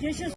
Я сейчас